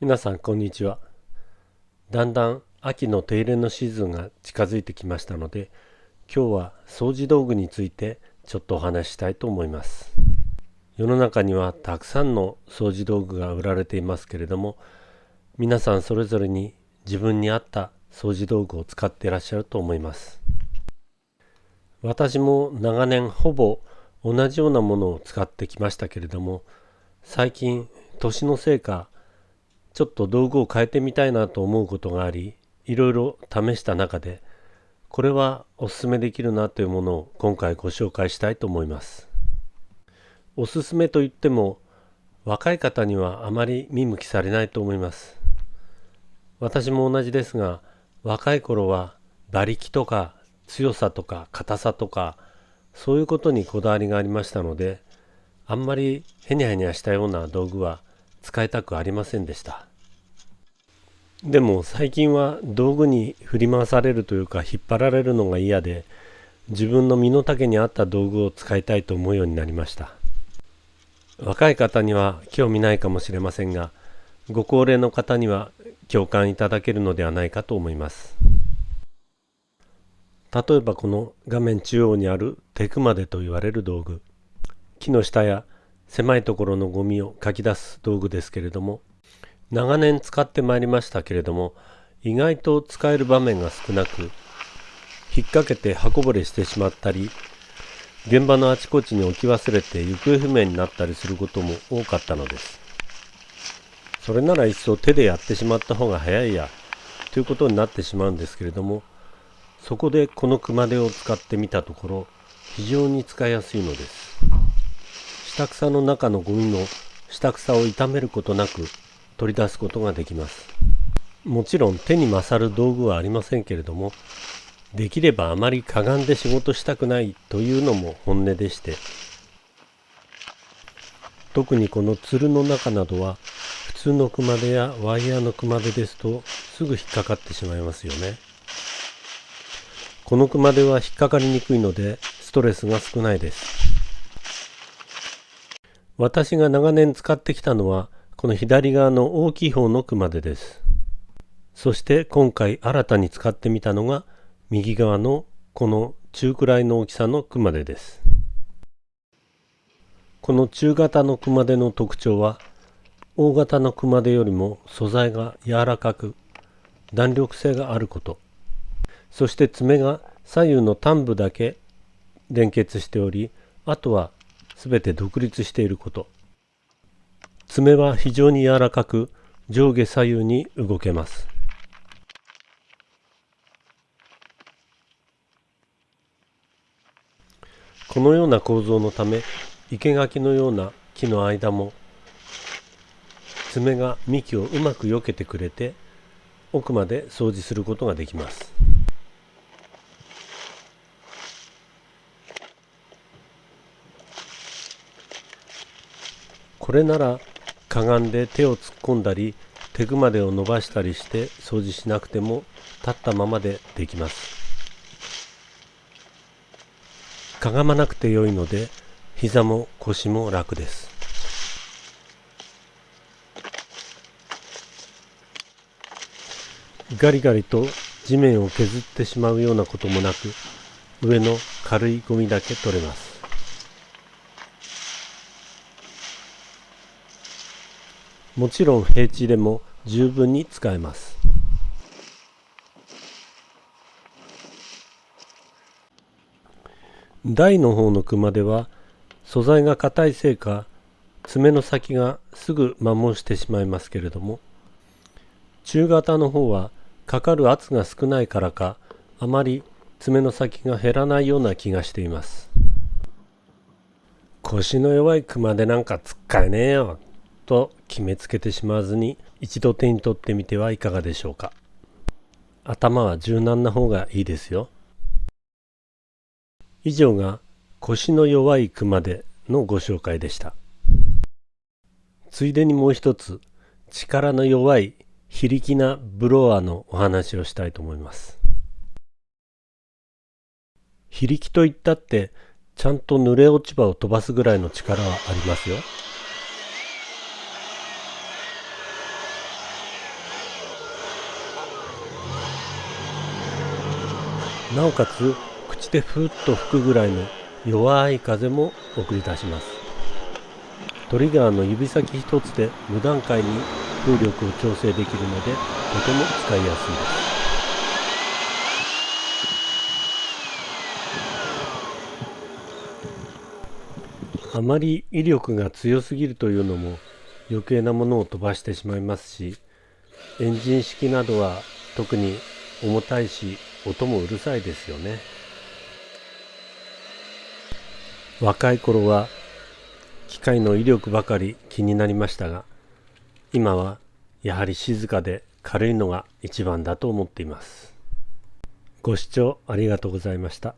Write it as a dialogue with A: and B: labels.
A: 皆さんこんにちは。だんだん秋の手入れのシーズンが近づいてきましたので今日は掃除道具についてちょっとお話ししたいと思います。世の中にはたくさんの掃除道具が売られていますけれども皆さんそれぞれに自分に合った掃除道具を使っていらっしゃると思います。私も長年ほぼ同じようなものを使ってきましたけれども最近年のせいかちょっと道具を変えてみたいなと思うことがありいろいろ試した中でこれはおすすめできるなというものを今回ご紹介したいと思います。おすすめといっても若い方にはあまり見向きされないと思います。私も同じですが若い頃は馬力とか強さとか硬さとかそういうことにこだわりがありましたのであんまりヘニャヘニャしたような道具は使いたくありませんでした。でも最近は道具に振り回されるというか引っ張られるのが嫌で自分の身の丈に合った道具を使いたいと思うようになりました。若い方には興味ないかもしれませんがご高齢の方には共感いただけるのではないかと思います。例えばこの画面中央にあるテクマデと言われる道具木の下や狭いところのゴミをかき出す道具ですけれども長年使ってまいりましたけれども意外と使える場面が少なく引っ掛けて刃こぼれしてしまったり現場のあちこちに置き忘れて行方不明になったりすることも多かったのです。それならいっそ手でやってしまった方が早いやということになってしまうんですけれどもそこでこの熊手を使ってみたところ非常に使いやすいのです。下草の中のゴミの下草を傷めることなく取り出すことができます。もちろん手に勝る道具はありませんけれどもできればあまりかがんで仕事したくないというのも本音でして特にこのつるの中などは普通の熊手やワイヤーの熊手ですとすぐ引っかかってしまいますよね。この熊手は引っかかりにくいのでストレスが少ないです。私が長年使ってきたのはこの左側の大きい方の熊手です。そして今回新たに使ってみたのが右側のこの中くらいの大きさの熊手です。この中型の熊手の特徴は大型の熊手よりも素材が柔らかく弾力性があることそして爪が左右の端部だけ連結しておりあとは全て独立していること爪は非常に柔らかく上下左右に動けますこのような構造のため生垣のような木の間も爪が幹をうまく避けてくれて奥まで掃除することができます。これならかがんで手を突っ込んだり手熊手を伸ばしたりして掃除しなくても立ったままでできます。かがまなくてよいので膝も腰も楽です。ガリガリと地面を削ってしまうようなこともなく上の軽いゴミだけ取れます。もちろん平地でも十分に使えます。台の方の熊では素材が硬いせいか爪の先がすぐ摩耗してしまいますけれども中型の方はかかる圧が少ないからかあまり爪の先が減らないような気がしています。腰の弱い熊でなんか使えねえよ。と決めつけてしまわずに一度手に取ってみてはいかがでしょうか。頭は柔軟な方がいいですよ。以上が腰の弱い熊手のご紹介でした。ついでにもう一つ力の弱い非力なブロワーのお話をしたいと思います。非力といったってちゃんと濡れ落ち葉を飛ばすぐらいの力はありますよ。なおかつ口でふっと吹くぐらいの弱い風も送り出します。トリガーの指先一つで無段階に風力を調整できるのでとても使いやすいです。あまり威力が強すぎるというのも余計なものを飛ばしてしまいますしエンジン式などは特に重たいし音もうるさいですよね。若い頃は機械の威力ばかり気になりましたが今はやはり静かで軽いのが一番だと思っています。ご視聴ありがとうございました。